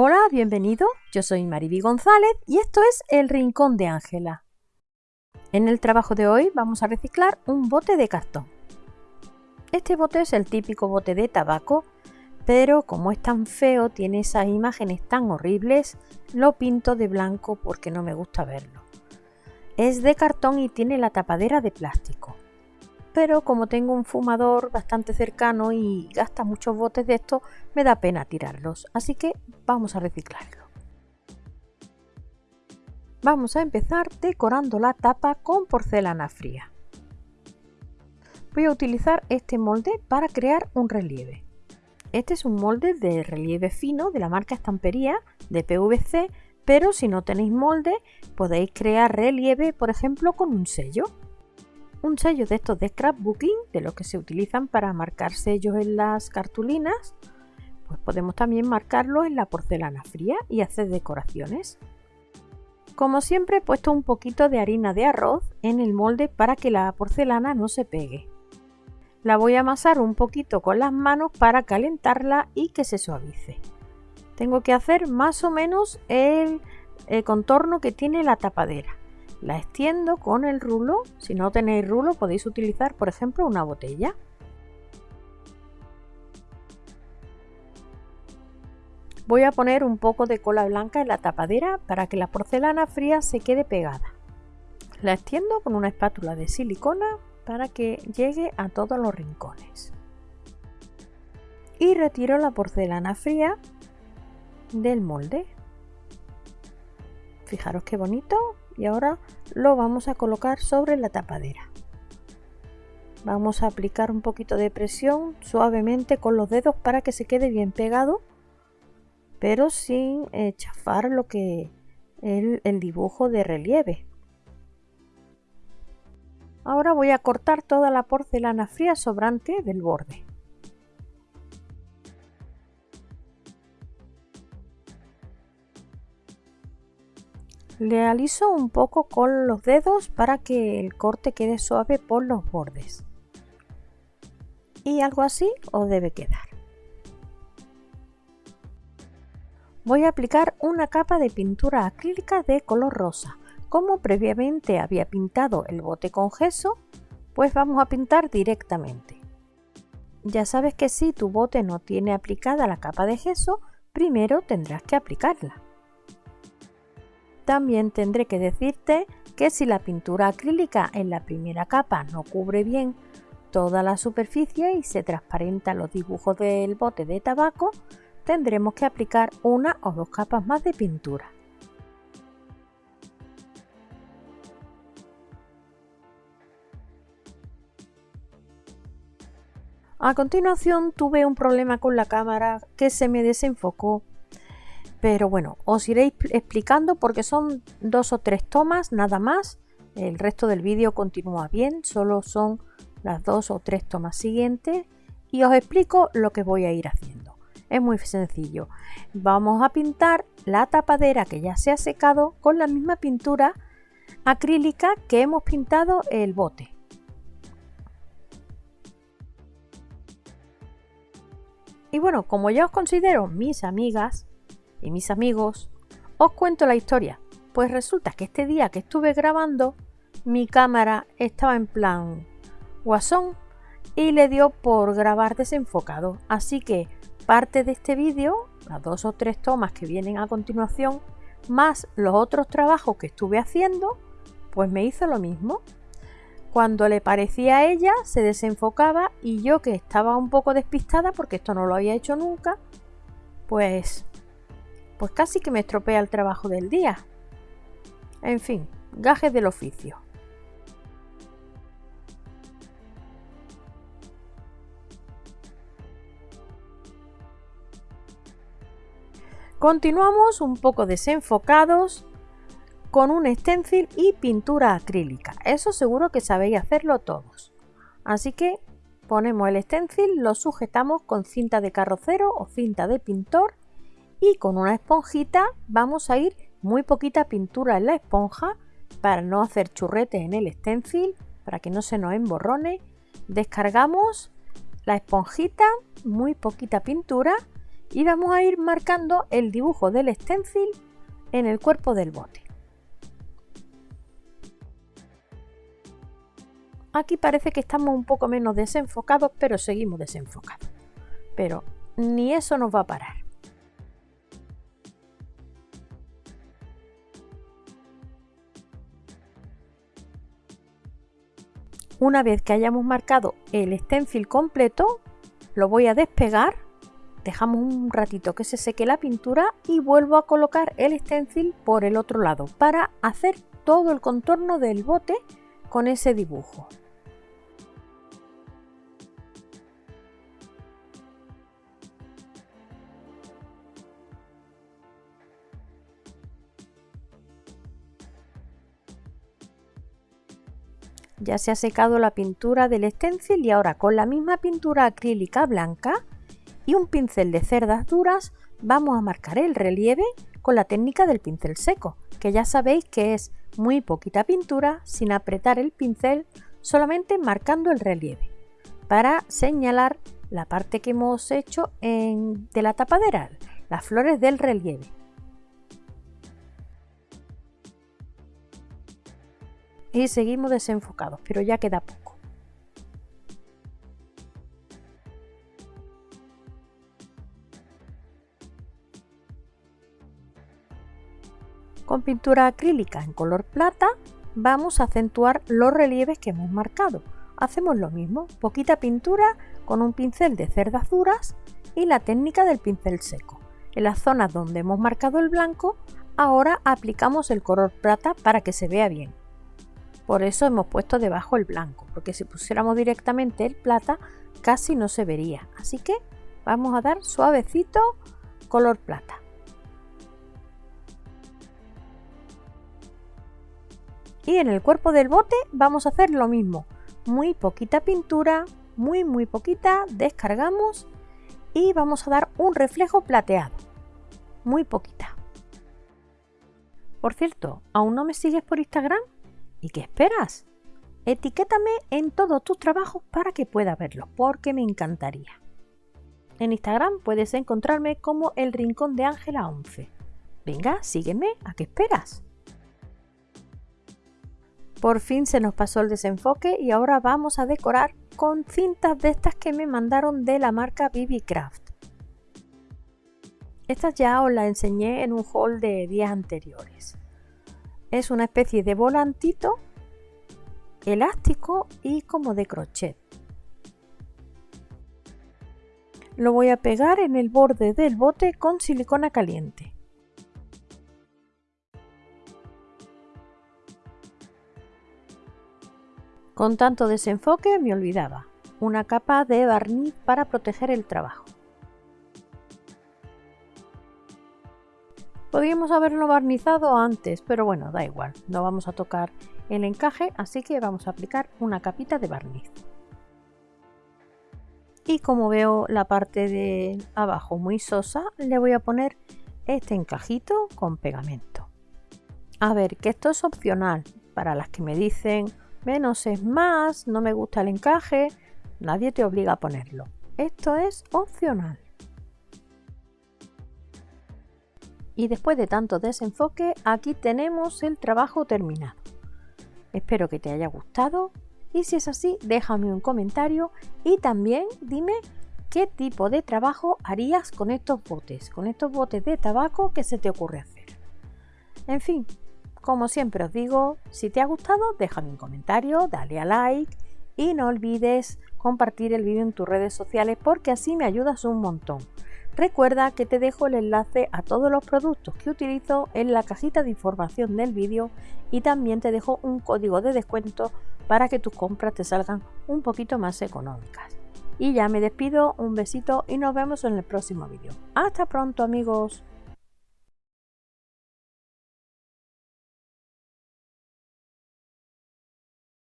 Hola, bienvenido. Yo soy Mariby González y esto es El Rincón de Ángela. En el trabajo de hoy vamos a reciclar un bote de cartón. Este bote es el típico bote de tabaco, pero como es tan feo, tiene esas imágenes tan horribles, lo pinto de blanco porque no me gusta verlo. Es de cartón y tiene la tapadera de plástico. Pero como tengo un fumador bastante cercano y gasta muchos botes de estos, me da pena tirarlos, así que vamos a reciclarlo. Vamos a empezar decorando la tapa con porcelana fría. Voy a utilizar este molde para crear un relieve. Este es un molde de relieve fino de la marca Estampería de PVC, pero si no tenéis molde podéis crear relieve, por ejemplo, con un sello. Un sello de estos de scrapbooking, de los que se utilizan para marcar sellos en las cartulinas, pues podemos también marcarlo en la porcelana fría y hacer decoraciones. Como siempre he puesto un poquito de harina de arroz en el molde para que la porcelana no se pegue. La voy a amasar un poquito con las manos para calentarla y que se suavice. Tengo que hacer más o menos el, contorno que tiene la tapadera. La extiendo con el rulo. Si no tenéis rulo podéis utilizar por ejemplo una botella. Voy a poner un poco de cola blanca en la tapadera para que la porcelana fría se quede pegada. La extiendo con una espátula de silicona para que llegue a todos los rincones. Y retiro la porcelana fría del molde. Fijaros qué bonito y ahora lo vamos a colocar sobre la tapadera. Vamos a aplicar un poquito de presión suavemente con los dedos para que se quede bien pegado pero sin eh, chafar lo que el, el dibujo de relieve. Ahora voy a cortar toda la porcelana fría sobrante del borde. Le aliso un poco con los dedos para que el corte quede suave por los bordes. Y algo así os debe quedar. voy a aplicar una capa de pintura acrílica de color rosa. Como previamente había pintado el bote con gesso, pues vamos a pintar directamente. Ya sabes que si tu bote no tiene aplicada la capa de gesso, primero tendrás que aplicarla. También tendré que decirte que si la pintura acrílica en la primera capa no cubre bien toda la superficie y se transparenta los dibujos del bote de tabaco, tendremos que aplicar una o dos capas más de pintura. A continuación tuve un problema con la cámara que se me desenfocó. Pero bueno, os iré explicando porque son dos o tres tomas nada más. El resto del vídeo continúa bien, solo son las dos o tres tomas siguientes y os explico lo que voy a ir haciendo. Es muy sencillo. Vamos a pintar la tapadera que ya se ha secado con la misma pintura acrílica que hemos pintado el bote. Y bueno, como ya os considero mis amigas y mis amigos, os cuento la historia. Pues resulta que este día que estuve grabando, mi cámara estaba en plan guasón y le dio por grabar desenfocado. Así que parte de este vídeo, las dos o tres tomas que vienen a continuación, más los otros trabajos que estuve haciendo, pues me hizo lo mismo. Cuando le parecía a ella, se desenfocaba y yo que estaba un poco despistada porque esto no lo había hecho nunca, pues, pues casi que me estropea el trabajo del día. En fin, gajes del oficio. Continuamos un poco desenfocados con un stencil y pintura acrílica. Eso seguro que sabéis hacerlo todos. Así que ponemos el stencil, lo sujetamos con cinta de carrocero o cinta de pintor y con una esponjita vamos a ir muy poquita pintura en la esponja para no hacer churretes en el stencil, para que no se nos emborrone. Descargamos la esponjita, muy poquita pintura y vamos a ir marcando el dibujo del stencil en el cuerpo del bote. Aquí parece que estamos un poco menos desenfocados, pero seguimos desenfocados. Pero ni eso nos va a parar. Una vez que hayamos marcado el stencil completo, lo voy a despegar, dejamos un ratito que se seque la pintura y vuelvo a colocar el stencil por el otro lado para hacer todo el contorno del bote con ese dibujo. Ya se ha secado la pintura del stencil y ahora con la misma pintura acrílica blanca y un pincel de cerdas duras vamos a marcar el relieve con la técnica del pincel seco, que ya sabéis que es muy poquita pintura sin apretar el pincel, solamente marcando el relieve, para señalar la parte que hemos hecho de la tapadera, las flores del relieve. Y seguimos desenfocados, pero ya queda poco. Con pintura acrílica en color plata vamos a acentuar los relieves que hemos marcado. Hacemos lo mismo, poquita pintura con un pincel de cerdas duras y la técnica del pincel seco. En las zonas donde hemos marcado el blanco, ahora aplicamos el color plata para que se vea bien. Por eso hemos puesto debajo el blanco, porque si pusiéramos directamente el plata casi no se vería. Así que vamos a dar suavecito color plata. Y en el cuerpo del bote vamos a hacer lo mismo. Muy poquita pintura, muy muy poquita, descargamos y vamos a dar un reflejo plateado. Muy poquita. Por cierto, ¿aún no me sigues por Instagram? ¿Y qué esperas? Etiquétame en todos tus trabajos para que pueda verlos, porque me encantaría. En Instagram puedes encontrarme como el Rincón de Ángela 11. Venga, sígueme, ¿a qué esperas? Por fin se nos pasó el desenfoque y ahora vamos a decorar con cintas de estas que me mandaron de la marca BB Craft. Estas ya os las enseñé en un haul de días anteriores es una especie de volantito elástico y como de crochet. Lo voy a pegar en el borde del bote con silicona caliente. Con tanto desenfoque me olvidaba, una capa de barniz para proteger el trabajo. Podríamos haberlo barnizado antes, pero bueno, da igual, no vamos a tocar el encaje, así que vamos a aplicar una capita de barniz. Y como veo la parte de abajo muy sosa, le voy a poner este encajito con pegamento. A ver, que esto es opcional, para las que me dicen menos es más, no me gusta el encaje, nadie te obliga a ponerlo. Esto es opcional. Y después de tanto desenfoque, aquí tenemos el trabajo terminado. Espero que te haya gustado y si es así, déjame un comentario y también dime qué tipo de trabajo harías con estos botes, con estos botes de tabaco que se te ocurre hacer. En fin, como siempre os digo, si te ha gustado, déjame un comentario, dale a like y no olvides compartir el vídeo en tus redes sociales porque así me ayudas un montón. Recuerda que te dejo el enlace a todos los productos que utilizo en la cajita de información del vídeo y también te dejo un código de descuento para que tus compras te salgan un poquito más económicas. Y ya me despido, un besito y nos vemos en el próximo vídeo. Hasta pronto amigos.